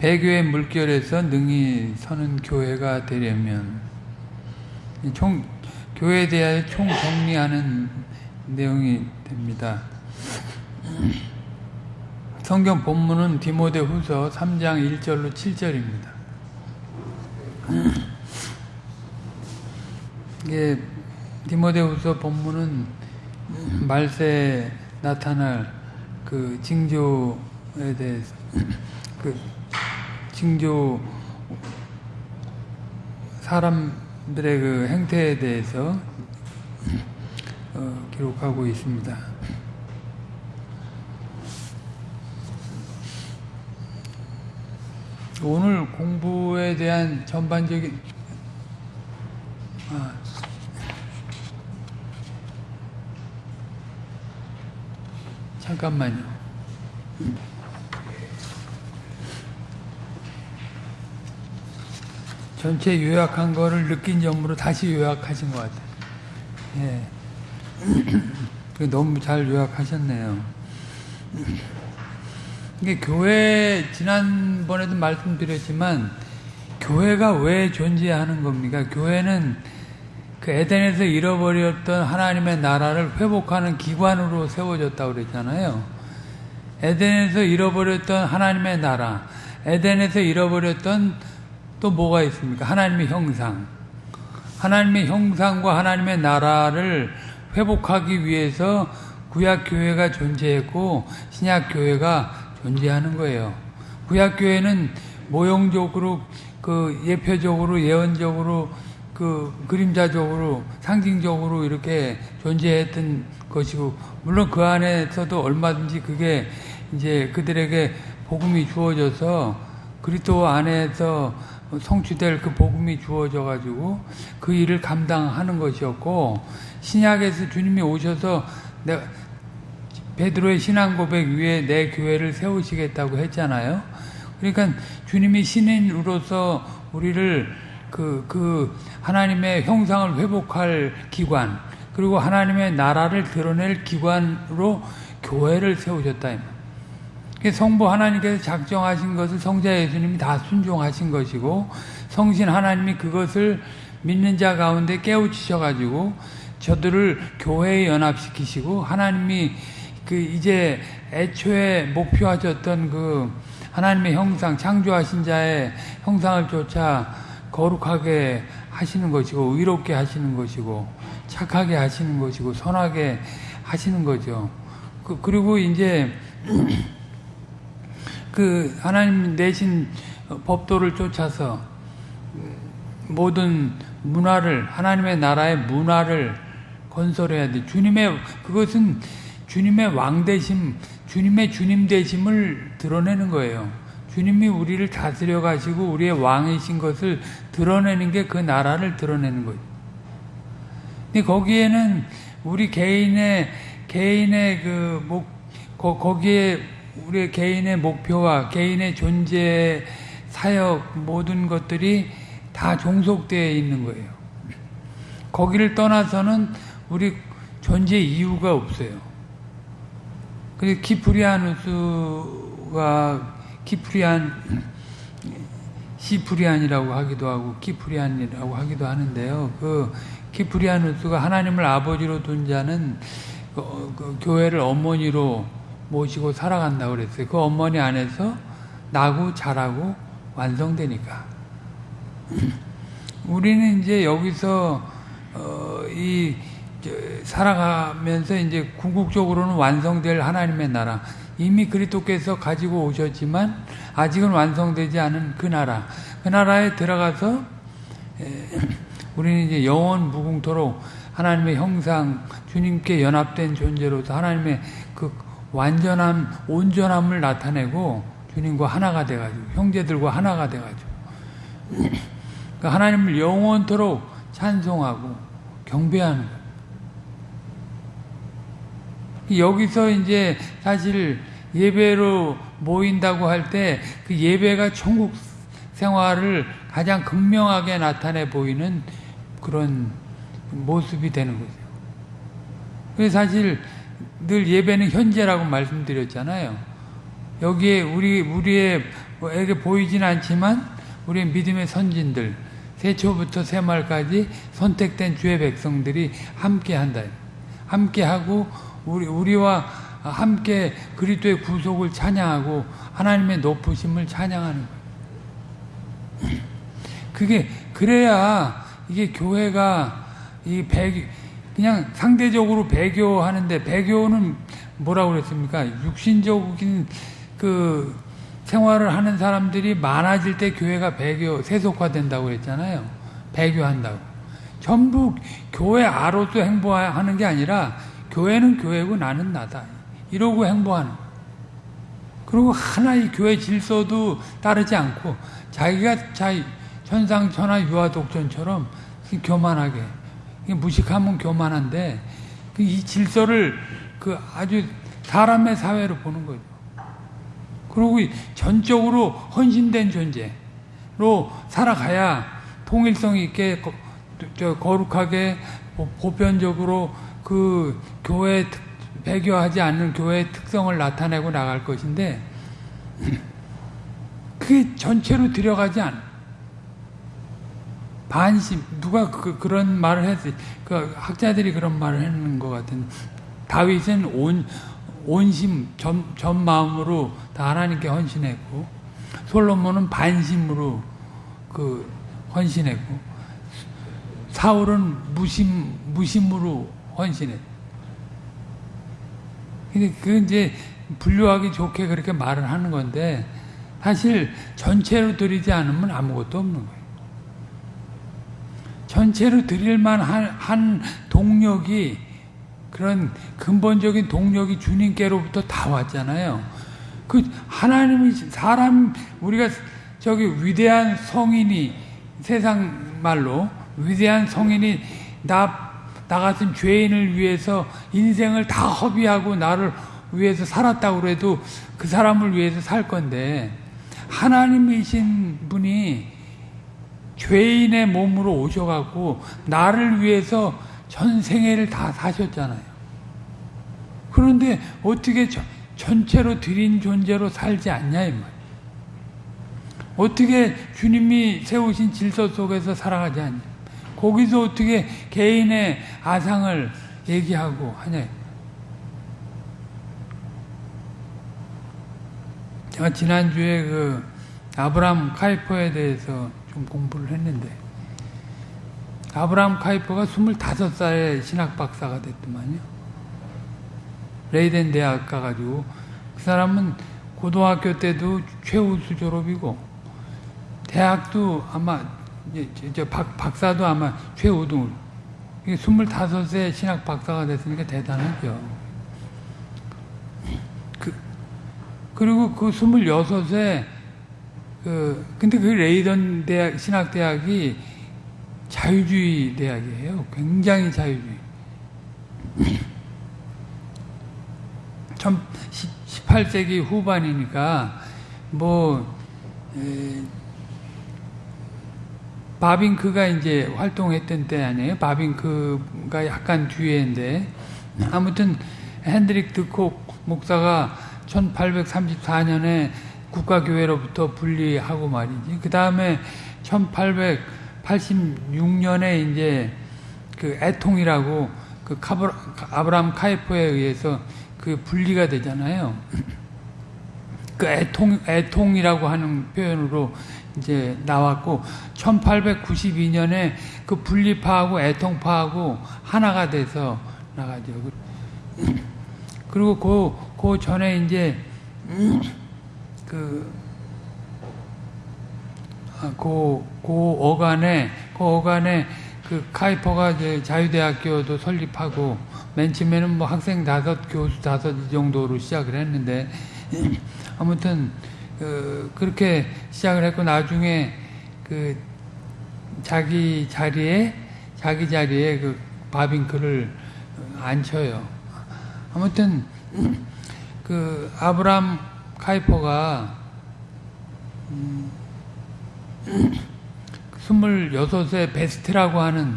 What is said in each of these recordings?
배교의 물결에서 능히 서는 교회가 되려면 총 교회에 대하여 총 정리하는 내용이 됩니다. 성경 본문은 디모데 후서 3장 1절로 7절입니다. 이게 디모데 후서 본문은 말세에 나타날 그 징조에 대해서 그 징조 사람들의 그 행태에 대해서 어, 기록하고 있습니다. 오늘 공부에 대한 전반적인 아, 잠깐만요. 전체 요약한 거를 느낀 점으로 다시 요약하신 것 같아요. 예. 너무 잘 요약하셨네요. 이게 교회, 지난번에도 말씀드렸지만, 교회가 왜 존재하는 겁니까? 교회는 그 에덴에서 잃어버렸던 하나님의 나라를 회복하는 기관으로 세워졌다고 그랬잖아요. 에덴에서 잃어버렸던 하나님의 나라, 에덴에서 잃어버렸던 또 뭐가 있습니까? 하나님의 형상. 하나님의 형상과 하나님의 나라를 회복하기 위해서 구약교회가 존재했고 신약교회가 존재하는 거예요. 구약교회는 모형적으로 그 예표적으로 예언적으로 그 그림자적으로 상징적으로 이렇게 존재했던 것이고 물론 그 안에서도 얼마든지 그게 이제 그들에게 복음이 주어져서 그리스도 안에서 성취될 그 복음이 주어져 가지고 그 일을 감당하는 것이었고 신약에서 주님이 오셔서 내 베드로의 신앙 고백 위에 내 교회를 세우시겠다고 했잖아요. 그러니까 주님이 신인으로서 우리를 그, 그, 하나님의 형상을 회복할 기관, 그리고 하나님의 나라를 드러낼 기관으로 교회를 세우셨다. 성부 하나님께서 작정하신 것을 성자 예수님이 다 순종하신 것이고, 성신 하나님이 그것을 믿는 자 가운데 깨우치셔가지고, 저들을 교회에 연합시키시고, 하나님이 그 이제 애초에 목표하셨던 그 하나님의 형상, 창조하신 자의 형상을 쫓아 거룩하게 하시는 것이고, 의롭게 하시는 것이고, 착하게 하시는 것이고, 선하게 하시는 거죠. 그, 그리고 이제, 그, 하나님 내신 법도를 쫓아서 모든 문화를, 하나님의 나라의 문화를 건설해야 돼. 주님의, 그것은 주님의 왕 대심, 주님의 주님 되심을 드러내는 거예요. 주님이 우리를 다스려 가시고 우리의 왕이신 것을 드러내는 게 그 나라를 드러내는 거예요. 근데 거기에는 우리 개인의 개인의 그 목, 거, 거기에 우리 개인의 목표와 개인의 존재, 사역 모든 것들이 다 종속되어 있는 거예요. 거기를 떠나서는 우리 존재 이유가 없어요. 그래서 키프리아누스가 키프리안 시프리안이라고 하기도 하고 키프리안이라고 하기도 하는데요. 그 키프리아누스가 하나님을 아버지로 둔 자는 그, 그 교회를 어머니로 모시고 살아간다고 그랬어요. 그 어머니 안에서 나고 자라고 완성되니까. 우리는 이제 여기서 어, 이 살아가면서 이제 궁극적으로는 완성될 하나님의 나라 이미 그리스도께서 가지고 오셨지만 아직은 완성되지 않은 그 나라 그 나라에 들어가서 우리는 이제 영원 무궁토록 하나님의 형상 주님께 연합된 존재로서 하나님의 그 완전함 온전함을 나타내고 주님과 하나가 돼가지고 형제들과 하나가 돼가지고 그러니까 하나님을 영원토록 찬송하고 경배하는 거예요. 여기서 이제 사실 예배로 모인다고 할 때 그 예배가 천국 생활을 가장 극명하게 나타내 보이는 그런 모습이 되는 거죠. 사실 늘 예배는 현재라고 말씀드렸잖아요. 여기에 우리 우리에게 보이진 않지만 우리의 믿음의 선진들 세초부터 세말까지 선택된 주의 백성들이 함께 한다. 함께 하고 우리 우리와 함께 그리스도의 구속을 찬양하고 하나님의 높으심을 찬양하는 거예요. 그게 그래야 이게 교회가 이 배, 그냥 상대적으로 배교하는데 배교는 뭐라고 그랬습니까? 육신적인 그 생활을 하는 사람들이 많아질 때 교회가 배교 세속화된다고 그랬잖아요. 배교한다고. 전부 교회 아로서 행보하는 게 아니라 교회는 교회고 나는 나다. 이러고 행보하는 그리고 하나의 교회 질서도 따르지 않고 자기가 자기 천상천하 유아독전처럼 교만하게 무식하면 교만한데 그이 질서를 그 아주 사람의 사회로 보는 거죠. 그리고 전적으로 헌신된 존재로 살아가야 통일성 있게 거룩하게 보편적으로 그 교회 배교하지 않는 교회의 특성을 나타내고 나갈 것인데 그게 전체로 들어가지 않아. 반심 누가 그, 그런 말을 했지? 그 학자들이 그런 말을 했는 것 같은. 다윗은 온 온심 전, 전 마음으로 다 하나님께 헌신했고 솔로몬은 반심으로 그 헌신했고 사울은 무심 무심으로 헌신했고 근데 그 이제 분류하기 좋게 그렇게 말을 하는 건데 사실 전체로 드리지 않으면 아무것도 없는 거예요. 전체로 드릴 만 한 한 동력이 그런 근본적인 동력이 주님께로부터 다 왔잖아요. 그 하나님이 사람 우리가 저기 위대한 성인이 세상 말로 위대한 성인이 나 나 같은 죄인을 위해서 인생을 다 허비하고 나를 위해서 살았다고 그래도 그 사람을 위해서 살 건데 하나님이신 분이 죄인의 몸으로 오셔갖고 나를 위해서 전생애를 다 사셨잖아요. 그런데 어떻게 전체로 드린 존재로 살지 않냐 이 말. 어떻게 주님이 세우신 질서 속에서 살아가지 않냐. 거기서 어떻게 개인의 아상을 얘기하고 하냐. 제가 지난주에 그 아브람 카이퍼에 대해서 좀 공부를 했는데 아브람 카이퍼가 25살에 신학 박사가 됐더만요. 레이덴 대학 가가지고 그 사람은 고등학교 때도 최우수 졸업이고 대학도 아마 박사도 아마 최우등 25세 신학 박사가 됐으니까 대단하죠. 그, 그리고 그 26세, 그, 근데 그 레이던 대학, 신학대학이 자유주의 대학이에요. 굉장히 자유주의. 18세기 후반이니까, 뭐, 에, 바빙크가 이제 활동했던 때 아니에요? 바빙크가 약간 뒤에인데 아무튼 핸드릭 드콕 목사가 1834년에 국가교회로부터 분리하고 말이지. 그 다음에 1886년에 이제 그 애통이라고 그 카브, 아브람 카이포에 의해서 그 분리가 되잖아요. 그 애통, 애통이라고 하는 표현으로 이제 나왔고 1892년에 그 분리파하고 애통파하고 하나가 돼서 나가죠. 그리고 그, 그 전에 이제 그, 아, 그, 그 어간에, 그 어간에 그 카이퍼가 이제 자유대학교도 설립하고 맨 처음에는 뭐 학생 다섯, 교수 다섯 이 정도로 시작을 했는데 아무튼 그, 그렇게 시작을 했고 나중에 그 자기 자리에 자기 자리에 그 바빙크를 앉혀요. 아무튼 그 아브람 카이퍼가 음, 26세 베스트라고 하는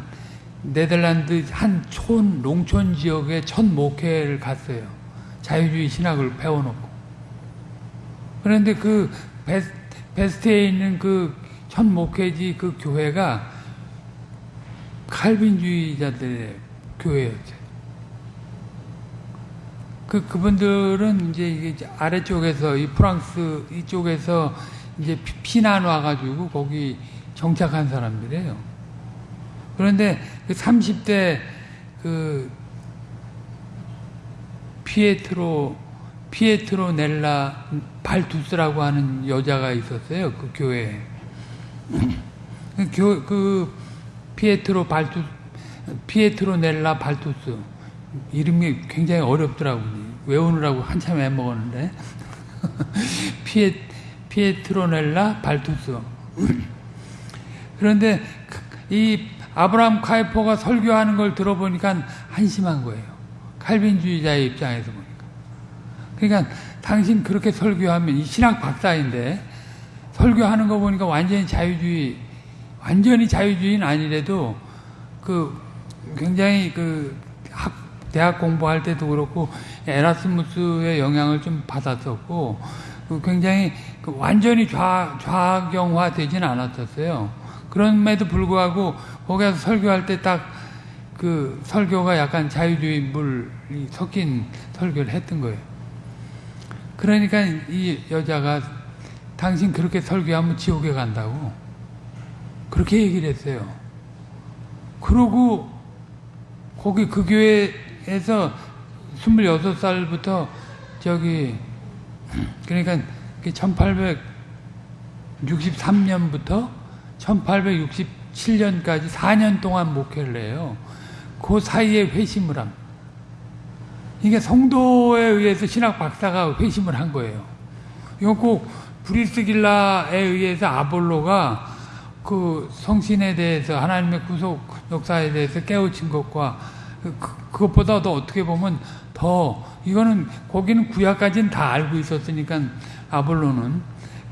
네덜란드 한 촌, 농촌 지역의 첫 목회를 갔어요. 자유주의 신학을 배워놓고. 그런데 그 베스, 베스트에 있는 그 첫 목회지 그 교회가 칼빈주의자들의 교회였어요. 그 그분들은 이제 아래쪽에서 이 프랑스 이쪽에서 이제 피난 와가지고 거기 정착한 사람들이에요. 그런데 그 30대 그 피에트로 피에트로 넬라 발투스라고 하는 여자가 있었어요. 그 교회에. 그, 교, 그 피에트로 발투 피에트로 넬라 발투스 이름이 굉장히 어렵더라고요. 외우느라고 한참 애먹었는데 피에 피에트로넬라 발투스 그런데 이 아브라함 카이포가 설교하는 걸 들어보니까 한심한 거예요. 칼빈주의자의 입장에서 보니까. 그러니까 당신 그렇게 설교하면 이 신학 박사인데 설교하는 거 보니까 완전히 자유주의 완전히 자유주의는 아니래도 그 굉장히 그 학, 대학 공부할 때도 그렇고 에라스무스의 영향을 좀 받았었고 그 굉장히 그 완전히 좌, 좌경화 되지는 않았었어요. 그럼에도 불구하고 거기서 설교할 때 딱 그 설교가 약간 자유주의 물이 섞인 설교를 했던 거예요. 그러니까 이 여자가 당신 그렇게 설교하면 지옥에 간다고 그렇게 얘기를 했어요. 그러고 거기 그 교회 에서 26살부터 저기 그러니까 1863년부터 1867년까지 4년 동안 목회를 해요. 그 사이에 회심을 합니다. 이게 성도에 의해서 신학 박사가 회심을 한 거예요. 이거 꼭 브리스길라에 의해서 아볼로가 그 성신에 대해서 하나님의 구속 역사에 대해서 깨우친 것과 그, 그것보다도 어떻게 보면 더 이거는 거기는 구약까지는 다 알고 있었으니까 아볼로는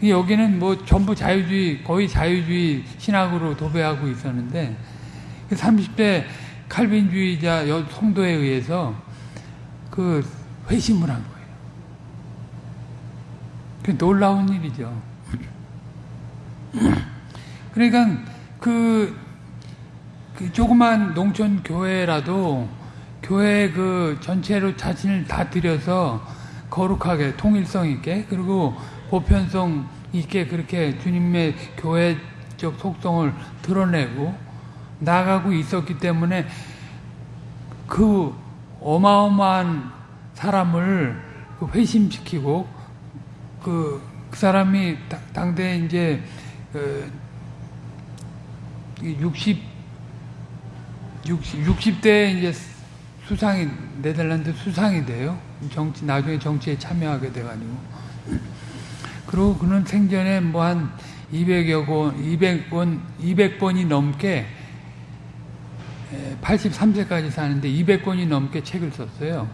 여기는 뭐 전부 자유주의 거의 자유주의 신학으로 도배하고 있었는데 30대 그 칼빈주의자 성도에 의해서 그 회심을 한 거예요. 그 놀라운 일이죠. 그러니까 그, 그 조그만 농촌 교회라도 교회 그 전체로 자신을 다 들여서 거룩하게 통일성 있게 그리고 보편성 있게 그렇게 주님의 교회적 속성을 드러내고 나가고 있었기 때문에 그 어마어마한 사람을 그 회심시키고 그, 그 사람이 당대 이제 그 60, 60, 60대 이제 수상이, 네덜란드 수상이 돼요. 정치, 나중에 정치에 참여하게 돼가지고. 그리고 그는 생전에 뭐 한 200여 권, 200번, 200번이 넘게 83세까지 사는데 200권이 넘게 책을 썼어요.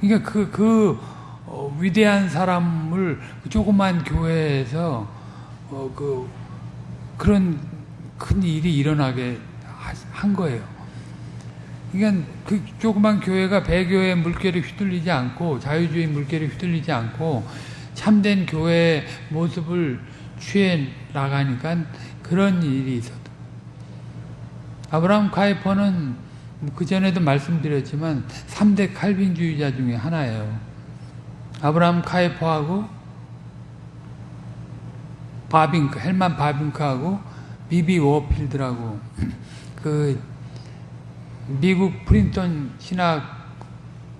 그러니까 그, 그, 어, 위대한 사람을 그 조그만 교회에서, 어, 그, 그런 큰 일이 일어나게 한 거예요. 그러니까 그 조그만 교회가 배교의 물결에 휘둘리지 않고 자유주의 물결에 휘둘리지 않고 참된 교회의 모습을 취해 나가니까 그런 일이 있었다. 아브라함 카이퍼는 그 전에도 말씀드렸지만 3대 칼빈주의자 중에 하나예요. 아브라함 카이퍼하고 바빙크, 헬만 바빙크하고 비비 워필드라고 그 미국 프린턴 신학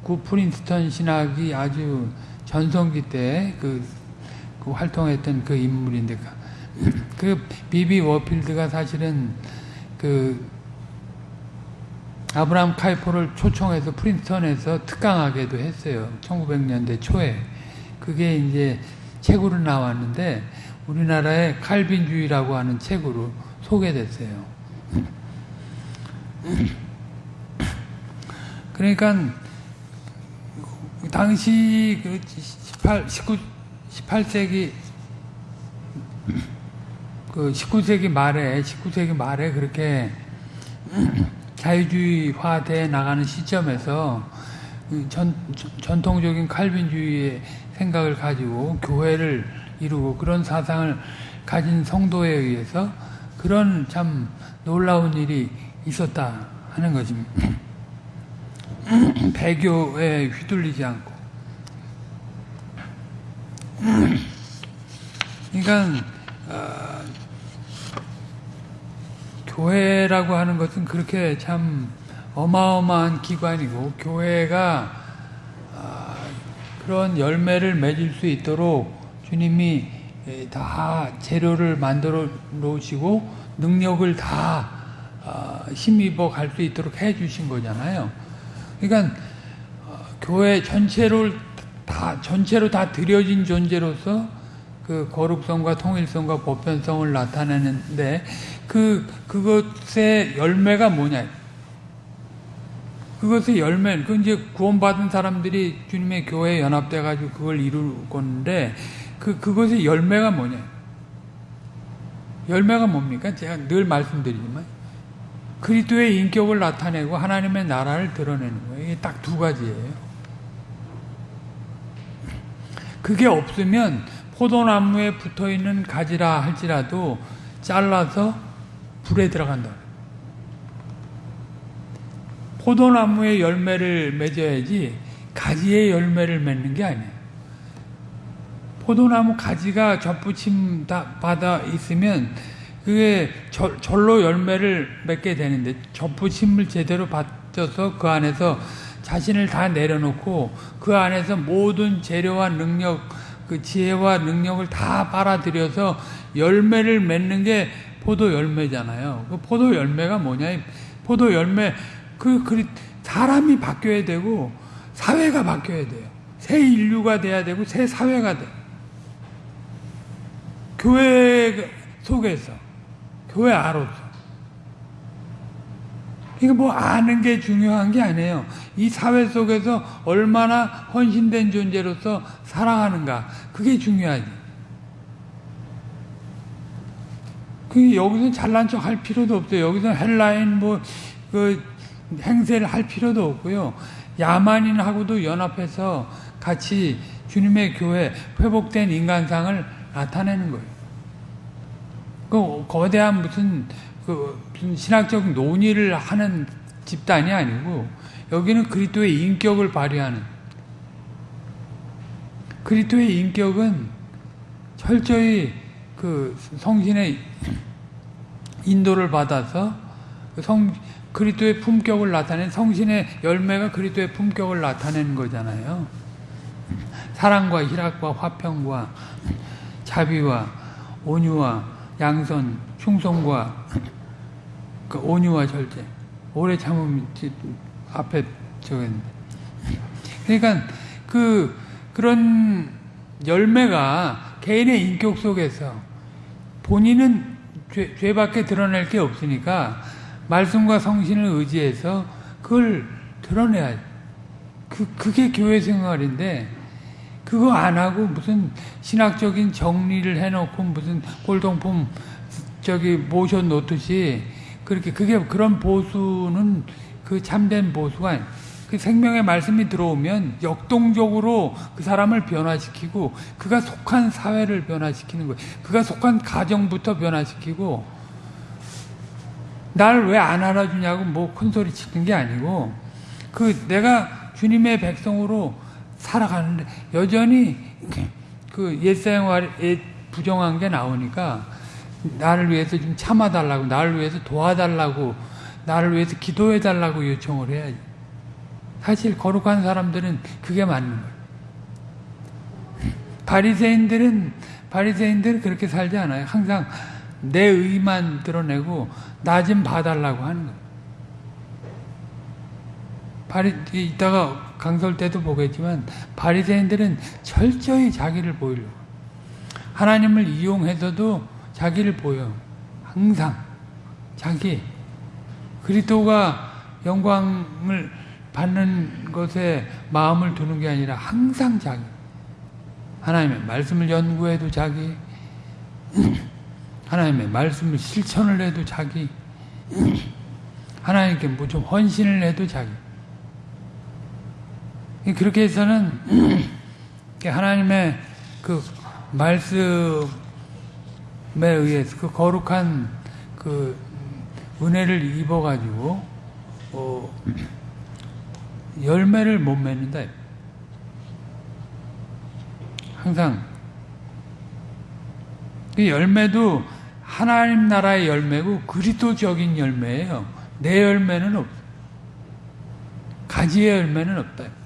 구 프린스턴 신학이 아주 전성기 때그 그 활동했던 그 인물인데 그 비비 워필드가 사실은 그 아브라함 카이포를 초청해서 프린스턴에서 특강하게도 했어요. 1900년대 초에. 그게 이제 책으로 나왔는데 우리나라의 칼빈주의라고 하는 책으로 소개됐어요. 그러니까 당시 그 18, 19, 18세기 그 19세기 말에 19세기 말에 그렇게 자유주의화돼 나가는 시점에서 전, 전통적인 칼빈주의의 생각을 가지고 교회를 이루고 그런 사상을 가진 성도에 의해서 그런 참 놀라운 일이 있었다 하는 것입니다. 배교에 휘둘리지 않고. 그러니까 어, 교회라고 하는 것은 그렇게 참 어마어마한 기관이고 교회가 어, 그런 열매를 맺을 수 있도록 주님이 다 재료를 만들어 놓으시고 능력을 다 어, 힘입어 갈 수 있도록 해 주신 거잖아요. 그러니까 어, 교회 전체를 다 전체로 다 들여진 존재로서 그 거룩성과 통일성과 보편성을 나타내는데 그 그것의 열매가 뭐냐? 그것의 열매, 그 이제 구원받은 사람들이 주님의 교회에 연합돼 가지고 그걸 이룰 건데 그 그것의 열매가 뭐냐? 열매가 뭡니까? 제가 늘 말씀드리지만 그리스도의 인격을 나타내고 하나님의 나라를 드러내는 거예요. 이게 딱 두 가지예요. 그게 없으면 포도나무에 붙어 있는 가지라 할지라도 잘라서 불에 들어간다. 포도나무의 열매를 맺어야지 가지의 열매를 맺는 게 아니에요. 포도나무 가지가 접붙임 받아 있으면 그게 절로 열매를 맺게 되는데 접붙임을 제대로 받쳐서 그 안에서 자신을 다 내려놓고 그 안에서 모든 재료와 능력 그 지혜와 능력을 다 빨아들여서 열매를 맺는 게 포도 열매잖아요. 그 포도 열매가 뭐냐? 포도 열매 그, 그 사람이 바뀌어야 되고 사회가 바뀌어야 돼요. 새 인류가 돼야 되고 새 사회가 돼. 교회 속에서 교회 아로서. 이거 뭐 아는 게 중요한 게 아니에요. 이 사회 속에서 얼마나 헌신된 존재로서 살아가는가. 그게 중요하지. 그 여기서 잘난 척 할 필요도 없어요. 여기서 헬라인 뭐, 그, 행세를 할 필요도 없고요. 야만인하고도 연합해서 같이 주님의 교회 회복된 인간상을 나타내는 거예요. 그 거대한 무슨 그 무슨 신학적 논의를 하는 집단이 아니고 여기는 그리스도의 인격을 발휘하는 그리스도의 인격은 철저히 그 성신의 인도를 받아서 그성 그리스도의 품격을 나타낸 성신의 열매가 그리스도의 품격을 나타내는 거잖아요. 사랑과 희락과 화평과 자비와 온유와 양선, 충성과 그 온유와 절제, 오래 참음 앞에 적었는데. 그러니까 그 그런 열매가 개인의 인격 속에서 본인은 죄, 죄밖에 드러낼 게 없으니까 말씀과 성신을 의지해서 그걸 드러내야 그 그게 교회 생활인데 그거 안 하고 무슨 신학적인 정리를 해놓고 무슨 골동품 저기 모셔 놓듯이 그렇게 그게 그런 보수는 그 참된 보수가 그 생명의 말씀이 들어오면 역동적으로 그 사람을 변화시키고 그가 속한 사회를 변화시키는 거예요. 그가 속한 가정부터 변화시키고 날 왜 안 알아주냐고 뭐 큰 소리 치는 게 아니고 그 내가 주님의 백성으로 살아가는데 여전히 그 옛생활에 부정한 게 나오니까 나를 위해서 좀 참아달라고 나를 위해서 도와달라고 나를 위해서 기도해달라고 요청을 해야지 사실 거룩한 사람들은 그게 맞는 거예요. 바리새인들은 바리새인들은 그렇게 살지 않아요. 항상 내 의만 드러내고 나 좀 봐달라고 하는 거예요. 바리 이따가 강설 때도 보겠지만 바리새인들은 철저히 자기를 보이려고. 하나님을 이용해서도 자기를 보여. 항상 자기. 그리스도가 영광을 받는 것에 마음을 두는 게 아니라 항상 자기. 하나님의 말씀을 연구해도 자기. 하나님의 말씀을 실천을 해도 자기. 하나님께 뭐 좀 헌신을 해도 자기 그렇게 해서는 하나님의 그 말씀에 의해서 그 거룩한 그 은혜를 입어가지고 어, 열매를 못 맺는다. 항상 그 열매도 하나님 나라의 열매고 그리스도적인 열매예요. 내 열매는 없어. 가지의 열매는 없다.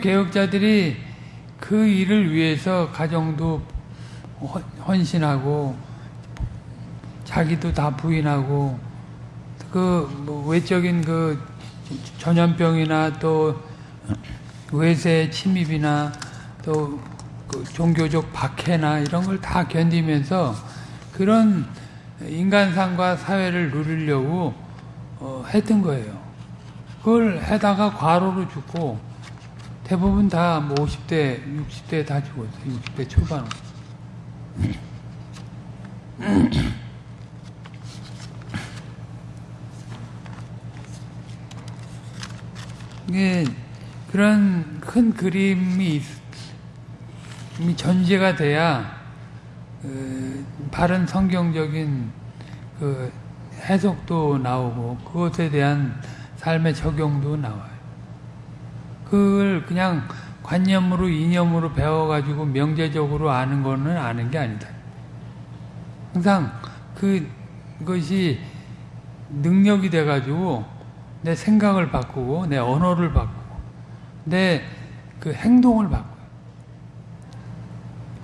개혁자들이 그 일을 위해서 가정도 헌신하고 자기도 다 부인하고 그뭐 외적인 그 전염병이나 또 외세 침입이나 또 그 종교적 박해나 이런 걸 다 견디면서 그런 인간상과 사회를 누리려고 어, 했던 거예요. 그걸 해다가 과로로 죽고 대부분 다 뭐 50대, 60대 다 죽었어요. 60대 초반. 이게 그런 큰 그림이 전제가 돼야 그 바른 성경적인 그 해석도 나오고 그것에 대한 삶의 적용도 나와요. 그걸 그냥 관념으로 이념으로 배워가지고 명제적으로 아는 거는 아는 게 아니다. 항상 그것이 능력이 돼가지고 내 생각을 바꾸고 내 언어를 바꾸고 내 그 행동을 바꿔요.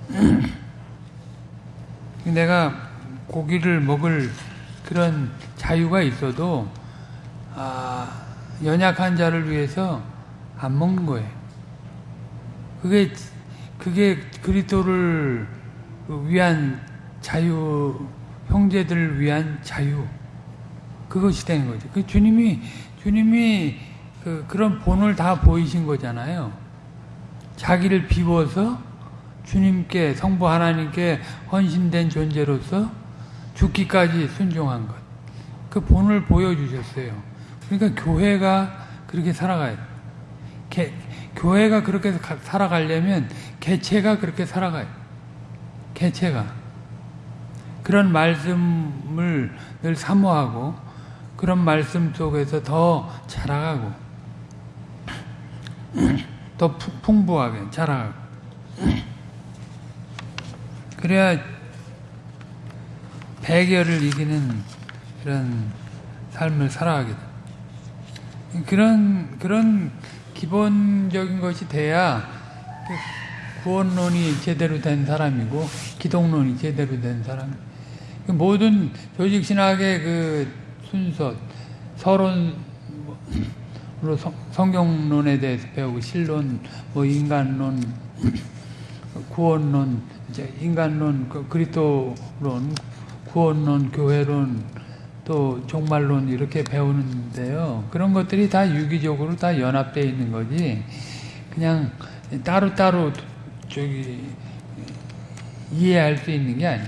내가 고기를 먹을 그런 자유가 있어도 아, 연약한 자를 위해서 안 먹는 거예요. 그게 그게 그리스도를 위한 자유, 형제들을 위한 자유 그것이 되는 거죠. 그 주님이 주님이 그 그런 본을 다 보이신 거잖아요. 자기를 비워서 주님께 성부 하나님께 헌신된 존재로서 죽기까지 순종한 것. 그 본을 보여주셨어요. 그러니까 교회가 그렇게 살아가야 돼. 개, 교회가 그렇게 살아가려면 개체가 그렇게 살아가요. 개체가. 그런 말씀을 늘 사모하고 그런 말씀 속에서 더 자라가고 더 풍부하게 자라가고 그래야 배결을 이기는 그런 삶을 살아가게 돼. 그런 그런 기본적인 것이 돼야 구원론이 제대로 된 사람이고 기독론이 제대로 된 사람. 모든 조직 신학의 그 순서, 서론으로 성경론에 대해서 배우고 실론, 뭐 인간론, 구원론, 이제 인간론, 그 그리스도론, 구원론, 교회론, 또 종말론 이렇게 배우는데요. 그런 것들이 다 유기적으로 다 연합되어 있는 거지. 그냥 따로따로 저기 이해할 수 있는 게 아니에요.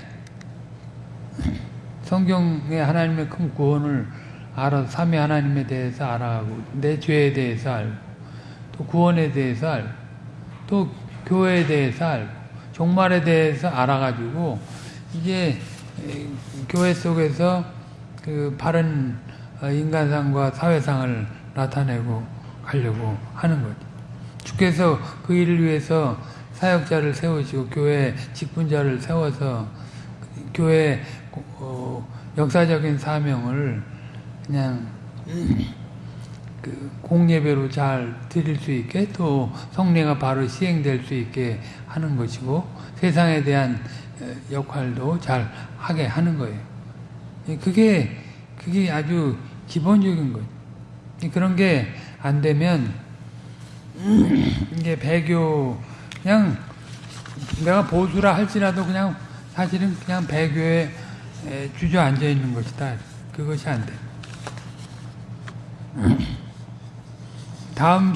성경에 하나님의 큰 구원을 알아 삼위 하나님에 대해서 알아가고 내 죄에 대해서 알고 또 구원에 대해서 알고 또 교회에 대해서 알고 종말에 대해서 알아가지고 이게 교회 속에서 그 바른 인간상과 사회상을 나타내고 가려고 하는 거죠. 주께서 그 일을 위해서 사역자를 세우시고 교회 직분자를 세워서 교회 어, 역사적인 사명을 그냥 그 공예배로 잘 드릴 수 있게 또 성례가 바로 시행될 수 있게 하는 것이고 세상에 대한 역할도 잘 하게 하는 거예요. 그게 그게 아주 기본적인 거예요. 그런 게 안 되면 이게 배교 그냥 내가 보수라 할지라도 그냥 사실은 그냥 배교에 주저앉아 있는 것이다. 그것이 안 돼. 다음